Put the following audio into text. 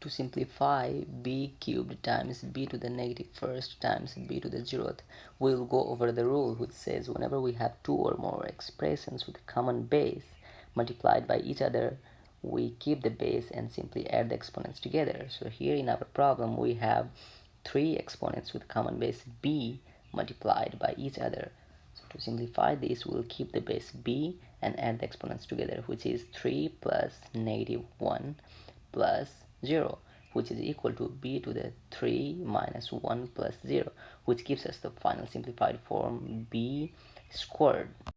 to simplify b cubed times b to the negative first times b to the zeroth, we'll go over the rule which says whenever we have two or more expressions with a common base multiplied by each other, we keep the base and simply add the exponents together. So here in our problem we have three exponents with common base b multiplied by each other. So to simplify this, we'll keep the base b and add the exponents together, which is 3 plus negative 1 plus 0 which is equal to b to the 3 minus 1 plus 0 which gives us the final simplified form b squared